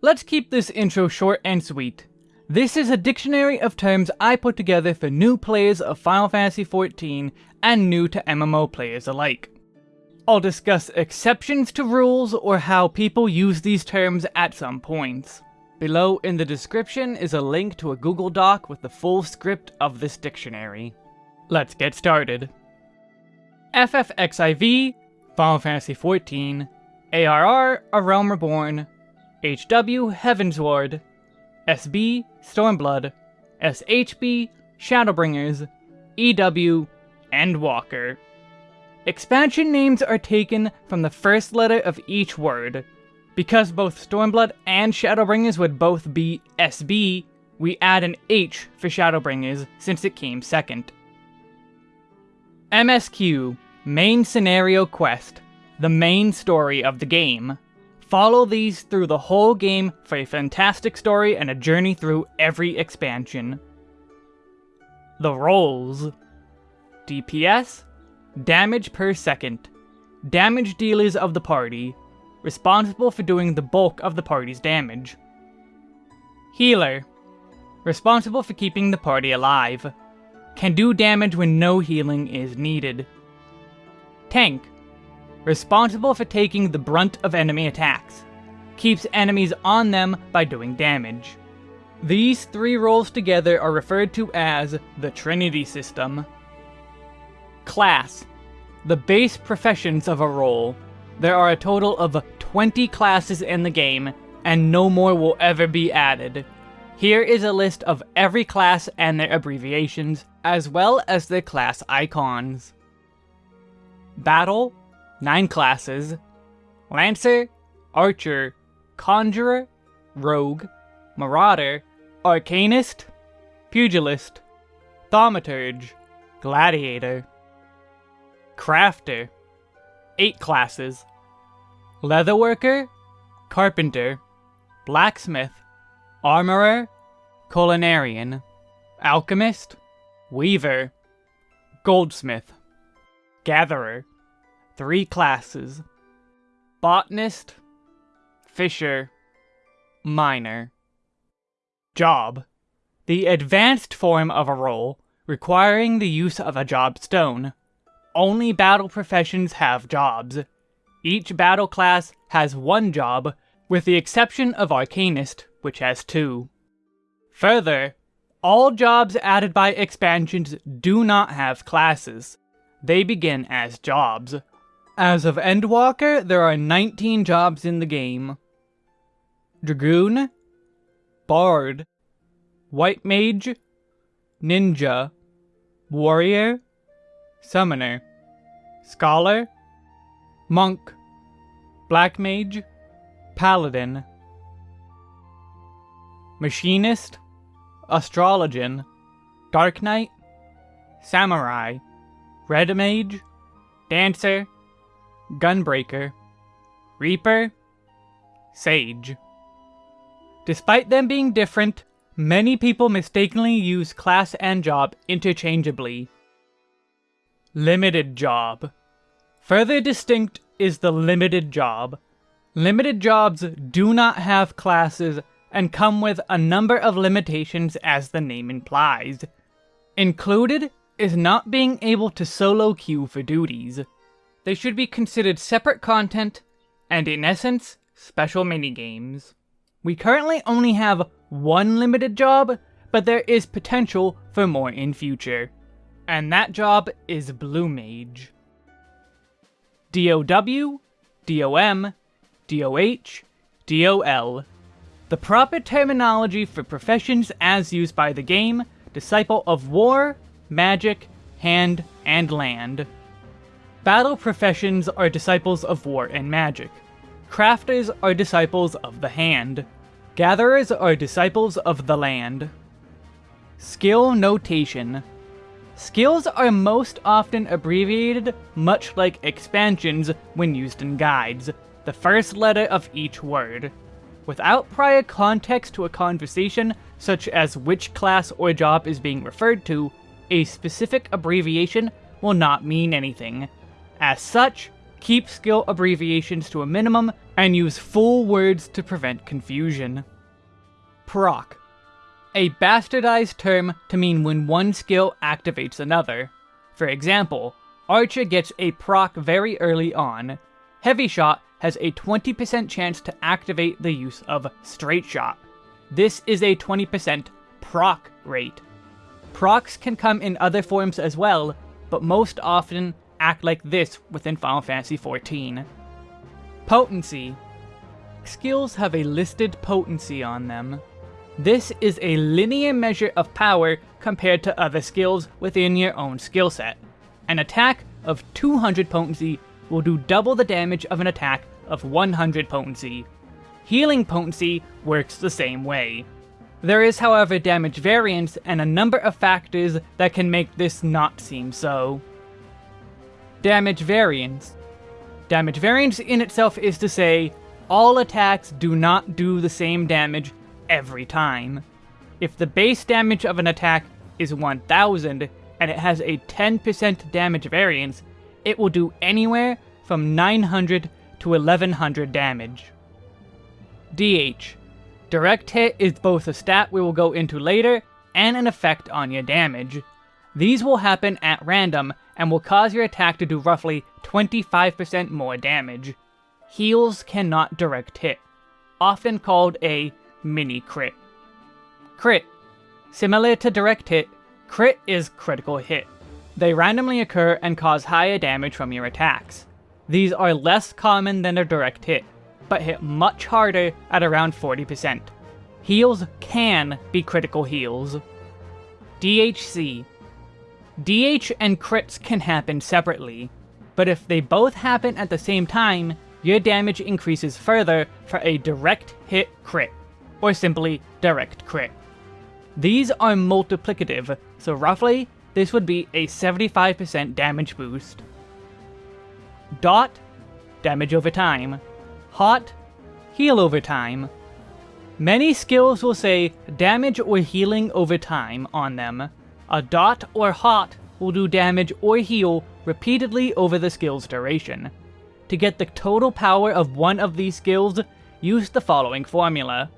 Let's keep this intro short and sweet. This is a dictionary of terms I put together for new players of Final Fantasy XIV and new to MMO players alike. I'll discuss exceptions to rules or how people use these terms at some points. Below in the description is a link to a Google Doc with the full script of this dictionary. Let's get started. FFXIV, Final Fantasy XIV, ARR, A Realm Reborn, HW, Heavensward, SB, Stormblood, SHB, Shadowbringers, EW, Endwalker. Expansion names are taken from the first letter of each word. Because both Stormblood and Shadowbringers would both be SB, we add an H for Shadowbringers since it came second. MSQ, Main Scenario Quest, the main story of the game. Follow these through the whole game for a fantastic story and a journey through every expansion. The roles DPS, damage per second, damage dealers of the party, responsible for doing the bulk of the party's damage. Healer, responsible for keeping the party alive, can do damage when no healing is needed. Tank, responsible for taking the brunt of enemy attacks, keeps enemies on them by doing damage. These three roles together are referred to as the Trinity System. Class, the base professions of a role. There are a total of 20 classes in the game, and no more will ever be added. Here is a list of every class and their abbreviations, as well as their class icons. Battle, 9 classes, Lancer, Archer, Conjurer, Rogue, Marauder, Arcanist, Pugilist, Thaumaturge, Gladiator. Crafter, 8 classes, Leatherworker, Carpenter, Blacksmith, Armorer, Culinarian, Alchemist, Weaver, Goldsmith, Gatherer, 3 classes, Botanist, Fisher, Miner. Job, the advanced form of a role requiring the use of a job stone. Only battle professions have jobs. Each battle class has one job, with the exception of Arcanist, which has two. Further, all jobs added by expansions do not have classes. They begin as jobs. As of Endwalker, there are 19 jobs in the game. Dragoon, Bard, White Mage, Ninja, Warrior, Summoner, Scholar, Monk, Black Mage, Paladin, Machinist, Astrologian, Dark Knight, Samurai, Red Mage, Dancer, Gunbreaker, Reaper, Sage. Despite them being different, many people mistakenly use class and job interchangeably. Limited Job Further distinct is the Limited Job. Limited jobs do not have classes and come with a number of limitations as the name implies. Included is not being able to solo queue for duties. They should be considered separate content, and in essence, special minigames. We currently only have one limited job, but there is potential for more in future. And that job is Blue Mage. DOW, DOM, DOH, DOL. The proper terminology for professions as used by the game, Disciple of War, Magic, Hand, and Land. Battle professions are disciples of war and magic. Crafters are disciples of the hand. Gatherers are disciples of the land. Skill notation. Skills are most often abbreviated, much like expansions when used in guides, the first letter of each word. Without prior context to a conversation, such as which class or job is being referred to, a specific abbreviation will not mean anything. As such, keep skill abbreviations to a minimum, and use full words to prevent confusion. Proc. A bastardized term to mean when one skill activates another. For example, Archer gets a proc very early on. Heavy Shot has a 20% chance to activate the use of Straight Shot. This is a 20% proc rate. Procs can come in other forms as well, but most often act like this within Final Fantasy XIV. Potency. Skills have a listed potency on them. This is a linear measure of power compared to other skills within your own skill set. An attack of 200 potency will do double the damage of an attack of 100 potency. Healing potency works the same way. There is however damage variance and a number of factors that can make this not seem so. Damage variance. Damage variance in itself is to say, all attacks do not do the same damage every time. If the base damage of an attack is 1000 and it has a 10% damage variance, it will do anywhere from 900 to 1100 damage. DH. Direct hit is both a stat we will go into later and an effect on your damage. These will happen at random and will cause your attack to do roughly 25% more damage. Heals cannot direct hit, often called a mini crit. Crit. Similar to direct hit, crit is critical hit. They randomly occur and cause higher damage from your attacks. These are less common than a direct hit, but hit much harder at around 40%. Heals can be critical heals. DHC. DH and crits can happen separately, but if they both happen at the same time, your damage increases further for a direct hit crit, or simply direct crit. These are multiplicative, so roughly, this would be a 75% damage boost. Dot, damage over time. Hot, heal over time. Many skills will say damage or healing over time on them. A dot or hot will do damage or heal repeatedly over the skill's duration. To get the total power of one of these skills, use the following formula.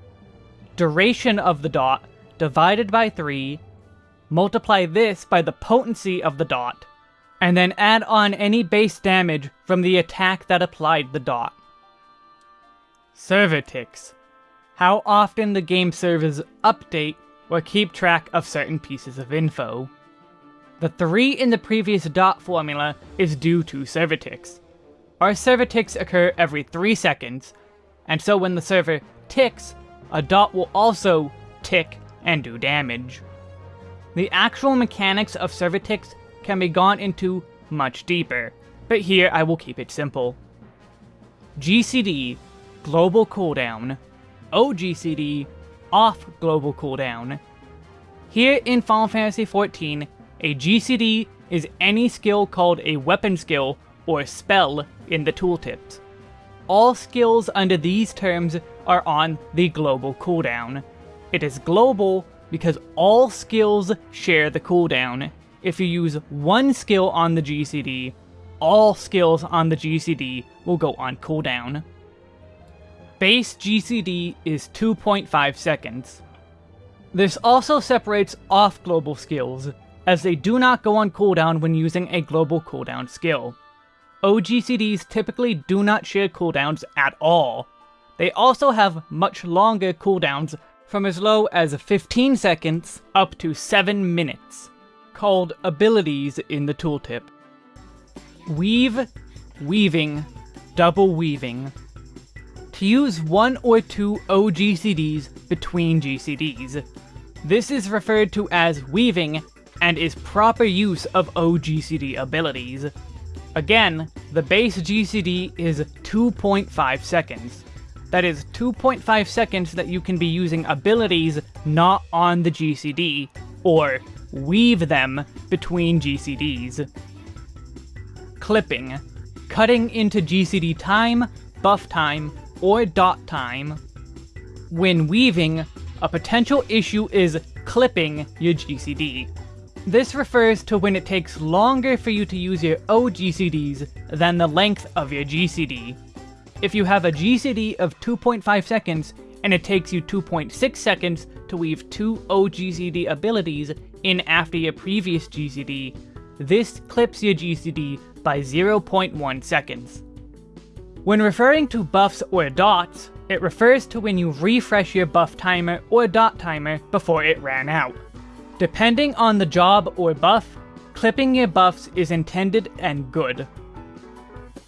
Duration of the dot divided by 3, multiply this by the potency of the dot, and then add on any base damage from the attack that applied the dot. Server ticks. How often the game servers update or keep track of certain pieces of info. The 3 in the previous dot formula is due to server. Our server ticks occur every 3 seconds, and so when the server ticks, a dot will also tick and do damage. The actual mechanics of server can be gone into much deeper, but here I will keep it simple. GCD, global cooldown. OGCD, off global cooldown. Here in Final Fantasy XIV, a GCD is any skill called a weapon skill or spell in the tooltips. All skills under these terms are on the global cooldown. It is global because all skills share the cooldown. If you use one skill on the GCD, all skills on the GCD will go on cooldown. Base GCD is 2.5 seconds. This also separates off global skills, as they do not go on cooldown when using a global cooldown skill. OGCDs typically do not share cooldowns at all. They also have much longer cooldowns from as low as 15 seconds up to 7 minutes, called abilities in the tooltip. Weave, weaving, double weaving. To use one or two OGCDs between GCDs. This is referred to as weaving and is proper use of OGCD abilities. Again, the base GCD is 2.5 seconds. That is 2.5 seconds that you can be using abilities not on the GCD, or weave them between GCDs. Clipping. Cutting into GCD time, buff time, or dot time. When weaving, a potential issue is clipping your GCD. This refers to when it takes longer for you to use your OGCDs than the length of your GCD. If you have a GCD of 2.5 seconds, and it takes you 2.6 seconds to weave two OGCD abilities in after your previous GCD, this clips your GCD by 0.1 seconds. When referring to buffs or dots, it refers to when you refresh your buff timer or dot timer before it ran out. Depending on the job or buff, clipping your buffs is intended and good.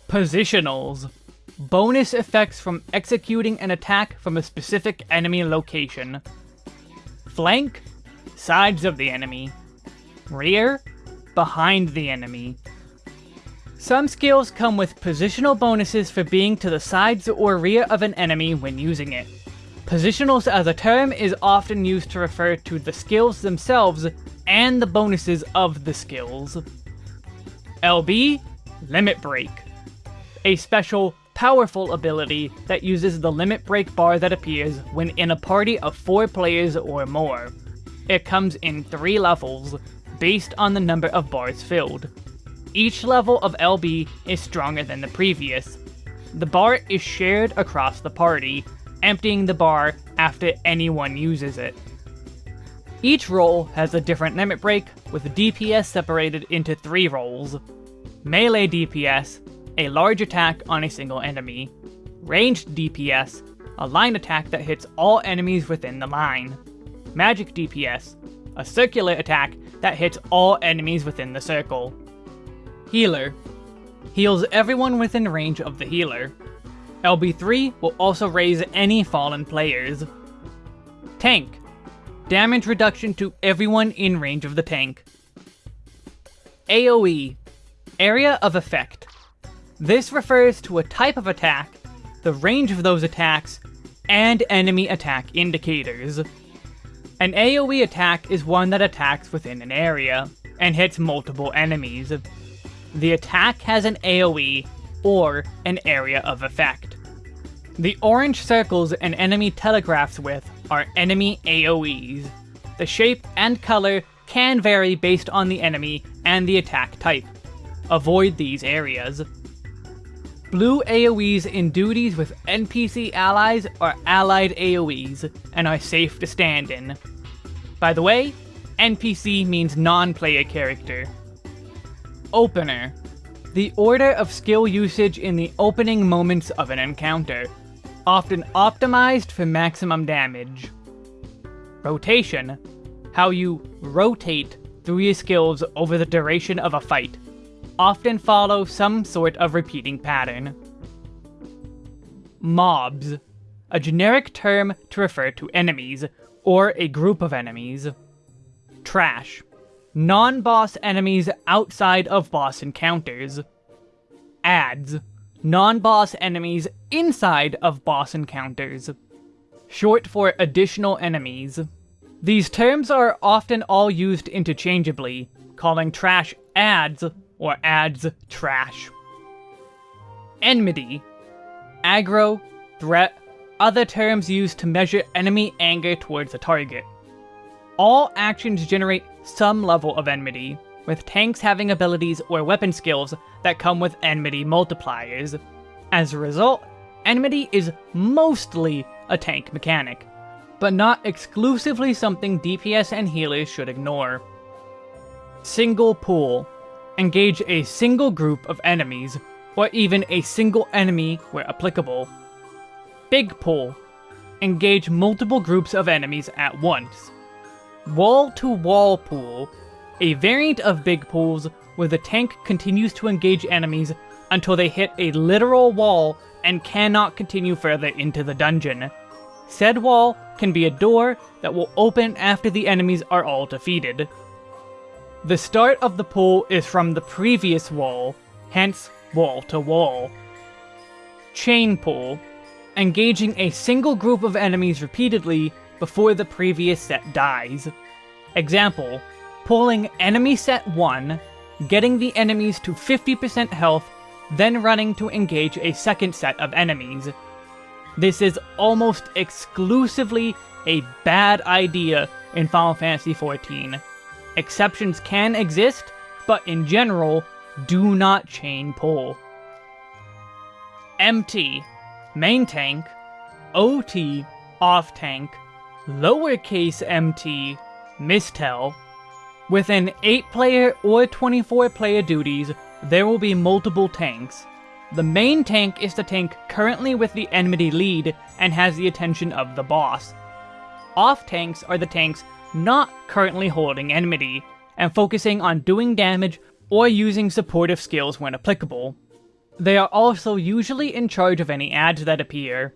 Positionals bonus effects from executing an attack from a specific enemy location. Flank, sides of the enemy. Rear, behind the enemy. Some skills come with positional bonuses for being to the sides or rear of an enemy when using it. Positionals as a term is often used to refer to the skills themselves and the bonuses of the skills. LB, Limit Break. A special powerful ability that uses the limit break bar that appears when in a party of 4 players or more. It comes in 3 levels, based on the number of bars filled. Each level of LB is stronger than the previous. The bar is shared across the party, emptying the bar after anyone uses it. Each role has a different limit break, with DPS separated into three roles. Melee DPS, a large attack on a single enemy. Ranged DPS, a line attack that hits all enemies within the line. Magic DPS, a circular attack that hits all enemies within the circle. Healer, heals everyone within range of the healer. LB3 will also raise any fallen players. Tank, damage reduction to everyone in range of the tank. AoE, area of effect, this refers to a type of attack, the range of those attacks, and enemy attack indicators. An AoE attack is one that attacks within an area, and hits multiple enemies. The attack has an AoE, or an area of effect. The orange circles an enemy telegraphs with are enemy AoEs. The shape and color can vary based on the enemy and the attack type. Avoid these areas. Blue AoEs in duties with NPC allies are allied AoEs, and are safe to stand in. By the way, NPC means non-player character. Opener. The order of skill usage in the opening moments of an encounter, often optimized for maximum damage. Rotation. How you rotate through your skills over the duration of a fight often follow some sort of repeating pattern. Mobs, a generic term to refer to enemies, or a group of enemies. Trash, non-boss enemies outside of boss encounters. Adds, non-boss enemies inside of boss encounters. Short for additional enemies. These terms are often all used interchangeably, calling trash adds or adds trash. Enmity. Aggro, threat, other terms used to measure enemy anger towards a target. All actions generate some level of enmity, with tanks having abilities or weapon skills that come with enmity multipliers. As a result, enmity is mostly a tank mechanic, but not exclusively something DPS and healers should ignore. Single pull engage a single group of enemies, or even a single enemy where applicable. Big Pull Engage multiple groups of enemies at once. Wall-to-wall -wall Pull. A variant of Big pulls where the tank continues to engage enemies until they hit a literal wall and cannot continue further into the dungeon. Said wall can be a door that will open after the enemies are all defeated. The start of the pool is from the previous wall, hence wall to wall. Chain pull. engaging a single group of enemies repeatedly before the previous set dies. Example, pulling enemy set 1, getting the enemies to 50% health, then running to engage a second set of enemies. This is almost exclusively a bad idea in Final Fantasy XIV. Exceptions can exist, but in general, do not chain pull. MT, main tank, OT, off tank, lowercase mt, mistell. With an 8 player or 24 player duties, there will be multiple tanks. The main tank is the tank currently with the enmity lead and has the attention of the boss. Off tanks are the tanks not currently holding enmity, and focusing on doing damage or using supportive skills when applicable. They are also usually in charge of any adds that appear.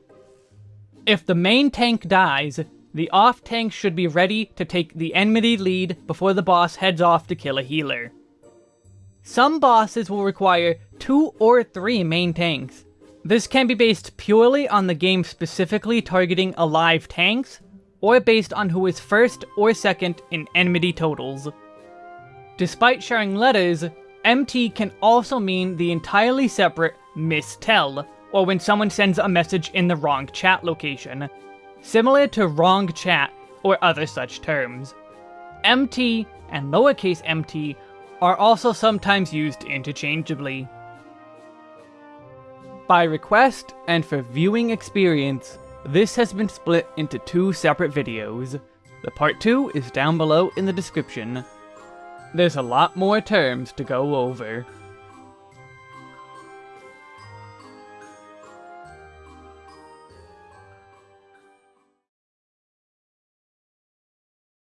If the main tank dies, the off tank should be ready to take the enmity lead before the boss heads off to kill a healer. Some bosses will require two or three main tanks. This can be based purely on the game specifically targeting alive tanks, or based on who is first or second in enmity totals. Despite sharing letters, MT can also mean the entirely separate mistell, or when someone sends a message in the wrong chat location, similar to wrong chat or other such terms. MT and lowercase mt are also sometimes used interchangeably. By request and for viewing experience, this has been split into two separate videos. The part 2 is down below in the description. There's a lot more terms to go over.